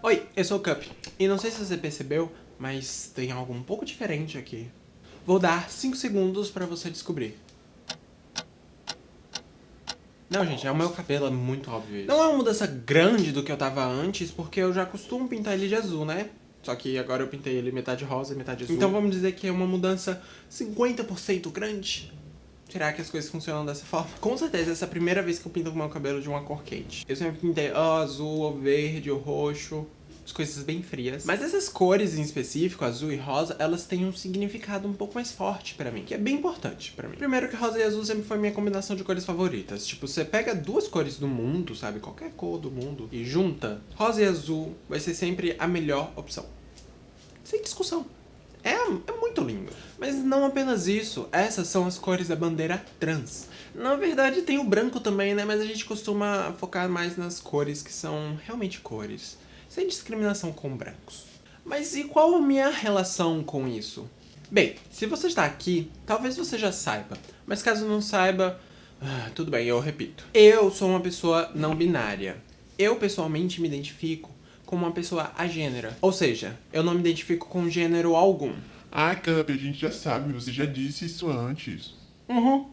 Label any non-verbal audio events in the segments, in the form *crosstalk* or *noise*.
Oi, eu sou o Cup. E não sei se você percebeu, mas tem algo um pouco diferente aqui. Vou dar 5 segundos pra você descobrir. Não, gente, é o meu cabelo, é muito óbvio isso. Não é uma mudança grande do que eu tava antes, porque eu já costumo pintar ele de azul, né? Só que agora eu pintei ele metade rosa e metade azul. Então vamos dizer que é uma mudança 50% grande. Será que as coisas funcionam dessa forma? Com certeza, essa é a primeira vez que eu pinto o meu cabelo de uma cor quente. Eu sempre pintei ou azul, ou verde, ou roxo, as coisas bem frias. Mas essas cores em específico, azul e rosa, elas têm um significado um pouco mais forte pra mim, que é bem importante pra mim. Primeiro que rosa e azul sempre foi minha combinação de cores favoritas. Tipo, você pega duas cores do mundo, sabe, qualquer cor do mundo, e junta, rosa e azul vai ser sempre a melhor opção. Sem discussão. É, é muito lindo. Mas não apenas isso, essas são as cores da bandeira trans. Na verdade tem o branco também, né? Mas a gente costuma focar mais nas cores que são realmente cores. Sem discriminação com brancos. Mas e qual a minha relação com isso? Bem, se você está aqui, talvez você já saiba. Mas caso não saiba, ah, tudo bem, eu repito. Eu sou uma pessoa não binária. Eu pessoalmente me identifico como uma pessoa agênera. Ou seja, eu não me identifico com gênero algum. Ah, Cup, a gente já sabe, você já disse isso antes. Uhum.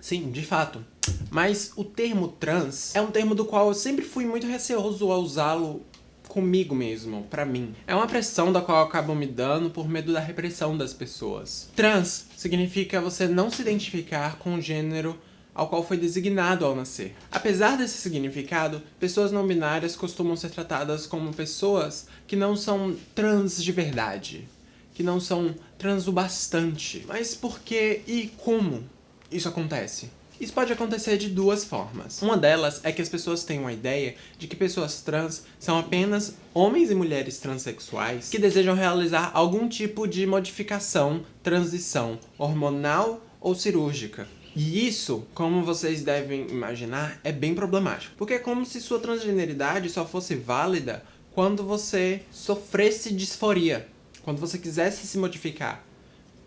Sim, de fato. Mas o termo trans é um termo do qual eu sempre fui muito receoso a usá-lo comigo mesmo, pra mim. É uma pressão da qual eu acabo me dando por medo da repressão das pessoas. Trans significa você não se identificar com o gênero ao qual foi designado ao nascer. Apesar desse significado, pessoas não binárias costumam ser tratadas como pessoas que não são trans de verdade, que não são trans o bastante. Mas por que e como isso acontece? Isso pode acontecer de duas formas. Uma delas é que as pessoas têm uma ideia de que pessoas trans são apenas homens e mulheres transexuais que desejam realizar algum tipo de modificação, transição hormonal ou cirúrgica. E isso, como vocês devem imaginar, é bem problemático. Porque é como se sua transgeneridade só fosse válida quando você sofresse disforia. Quando você quisesse se modificar.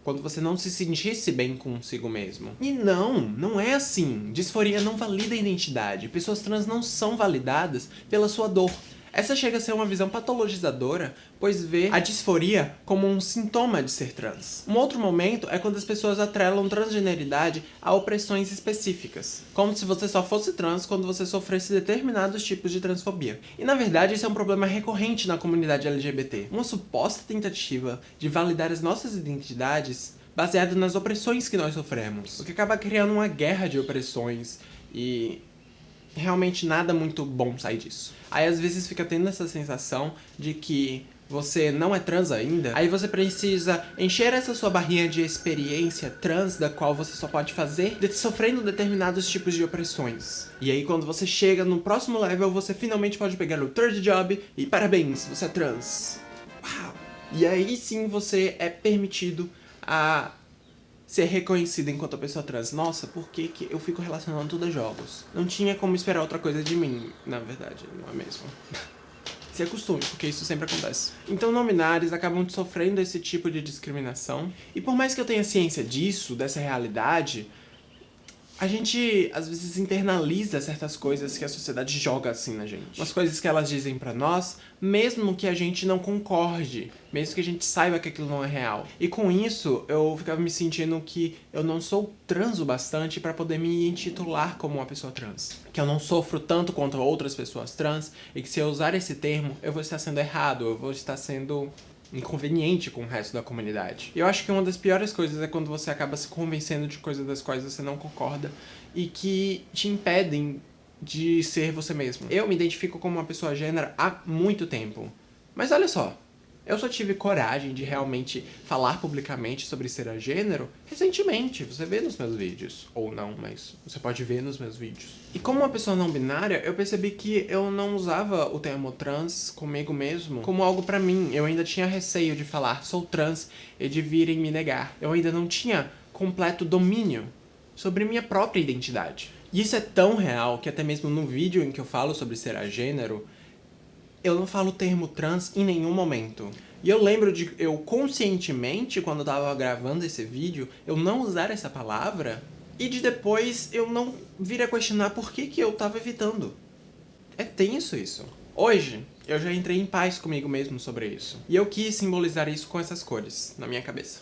Quando você não se sentisse bem consigo mesmo. E não, não é assim. Disforia não valida a identidade. Pessoas trans não são validadas pela sua dor. Essa chega a ser uma visão patologizadora, pois vê a disforia como um sintoma de ser trans. Um outro momento é quando as pessoas atrelam transgeneridade a opressões específicas, como se você só fosse trans quando você sofresse determinados tipos de transfobia. E na verdade isso é um problema recorrente na comunidade LGBT, uma suposta tentativa de validar as nossas identidades baseado nas opressões que nós sofremos, o que acaba criando uma guerra de opressões e realmente nada muito bom sai disso. Aí às vezes fica tendo essa sensação de que você não é trans ainda, aí você precisa encher essa sua barrinha de experiência trans, da qual você só pode fazer de sofrendo determinados tipos de opressões. E aí quando você chega no próximo level, você finalmente pode pegar o third job e parabéns, você é trans. Uau! E aí sim você é permitido a ser reconhecida enquanto pessoa trans. Nossa, por que, que eu fico relacionando tudo a jogos? Não tinha como esperar outra coisa de mim, na verdade, não é mesmo? *laughs* se acostume, porque isso sempre acontece. Então não binários acabam sofrendo esse tipo de discriminação. E por mais que eu tenha ciência disso, dessa realidade, a gente, às vezes, internaliza certas coisas que a sociedade joga assim na gente. Umas coisas que elas dizem pra nós, mesmo que a gente não concorde, mesmo que a gente saiba que aquilo não é real. E com isso, eu ficava me sentindo que eu não sou trans o bastante pra poder me intitular como uma pessoa trans. Que eu não sofro tanto quanto outras pessoas trans, e que se eu usar esse termo, eu vou estar sendo errado, eu vou estar sendo inconveniente com o resto da comunidade. Eu acho que uma das piores coisas é quando você acaba se convencendo de coisas das quais você não concorda e que te impedem de ser você mesmo. Eu me identifico como uma pessoa gênera há muito tempo. Mas olha só, eu só tive coragem de realmente falar publicamente sobre ser a gênero recentemente. Você vê nos meus vídeos. Ou não, mas você pode ver nos meus vídeos. E como uma pessoa não binária, eu percebi que eu não usava o termo trans comigo mesmo como algo pra mim. Eu ainda tinha receio de falar sou trans e de virem me negar. Eu ainda não tinha completo domínio sobre minha própria identidade. E isso é tão real que até mesmo no vídeo em que eu falo sobre ser a gênero, eu não falo o termo trans em nenhum momento. E eu lembro de eu conscientemente, quando eu tava gravando esse vídeo, eu não usar essa palavra e de depois eu não vir a questionar por que, que eu tava evitando. É tenso isso. Hoje, eu já entrei em paz comigo mesmo sobre isso. E eu quis simbolizar isso com essas cores na minha cabeça.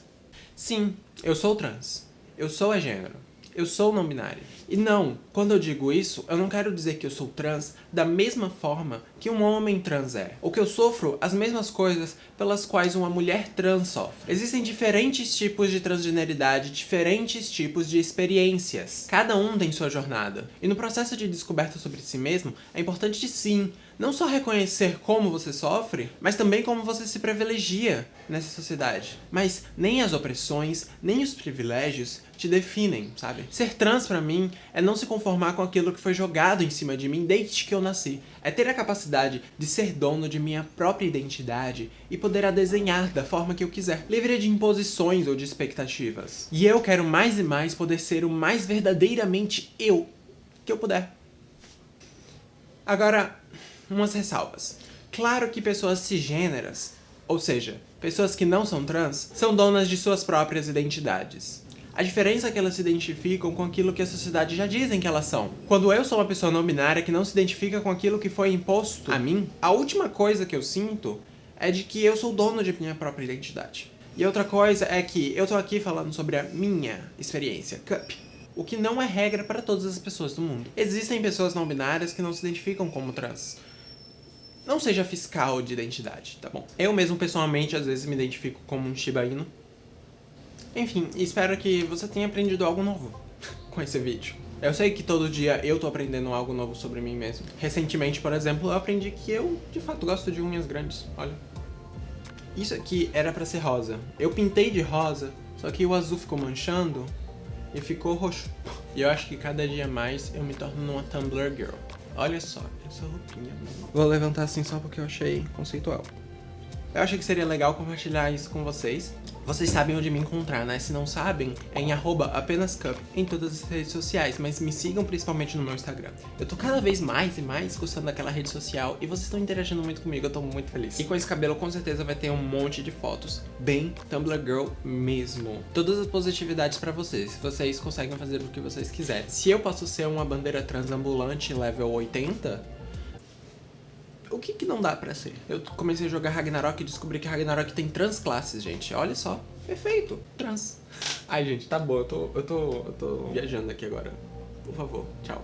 Sim, eu sou trans. Eu sou a gênero. Eu sou não binário. E não, quando eu digo isso, eu não quero dizer que eu sou trans da mesma forma que um homem trans é. Ou que eu sofro as mesmas coisas pelas quais uma mulher trans sofre. Existem diferentes tipos de transgeneridade, diferentes tipos de experiências. Cada um tem sua jornada. E no processo de descoberta sobre si mesmo, é importante sim, não só reconhecer como você sofre, mas também como você se privilegia nessa sociedade. Mas nem as opressões, nem os privilégios te definem, sabe? Ser trans pra mim é não se conformar com aquilo que foi jogado em cima de mim desde que eu nasci. É ter a capacidade de ser dono de minha própria identidade e poder a desenhar da forma que eu quiser, livre de imposições ou de expectativas. E eu quero mais e mais poder ser o mais verdadeiramente eu que eu puder. Agora, umas ressalvas. Claro que pessoas cisgêneras, ou seja, pessoas que não são trans, são donas de suas próprias identidades. A diferença é que elas se identificam com aquilo que a sociedade já dizem que elas são. Quando eu sou uma pessoa não binária que não se identifica com aquilo que foi imposto a mim, a última coisa que eu sinto é de que eu sou dono de minha própria identidade. E outra coisa é que eu tô aqui falando sobre a minha experiência, Cup. O que não é regra para todas as pessoas do mundo. Existem pessoas não binárias que não se identificam como trans. Não seja fiscal de identidade, tá bom? Eu mesmo, pessoalmente, às vezes me identifico como um Shiba Inu. Enfim, espero que você tenha aprendido algo novo *laughs* com esse vídeo. Eu sei que todo dia eu tô aprendendo algo novo sobre mim mesmo. Recentemente, por exemplo, eu aprendi que eu, de fato, gosto de unhas grandes, olha. Isso aqui era pra ser rosa. Eu pintei de rosa, só que o azul ficou manchando e ficou roxo. E eu acho que cada dia mais eu me torno uma Tumblr Girl. Olha só, essa roupinha. Vou levantar assim só porque eu achei conceitual. Eu achei que seria legal compartilhar isso com vocês. Vocês sabem onde me encontrar, né? Se não sabem, é em apenascup em todas as redes sociais, mas me sigam principalmente no meu Instagram. Eu tô cada vez mais e mais gostando daquela rede social e vocês estão interagindo muito comigo, eu tô muito feliz. E com esse cabelo com certeza vai ter um monte de fotos, bem Tumblr Girl mesmo. Todas as positividades pra vocês, vocês conseguem fazer o que vocês quiserem. Se eu posso ser uma bandeira transambulante level 80, o que que não dá pra ser? Eu comecei a jogar Ragnarok e descobri que Ragnarok tem trans classes, gente. Olha só. Perfeito. Trans. Ai, gente, tá bom. Eu tô, eu tô, eu tô viajando aqui agora. Por favor, tchau.